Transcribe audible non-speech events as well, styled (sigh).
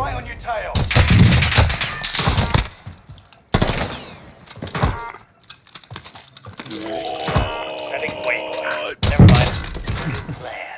Right on your tail. Whoa. Sending wake. Never mind. Good. (laughs)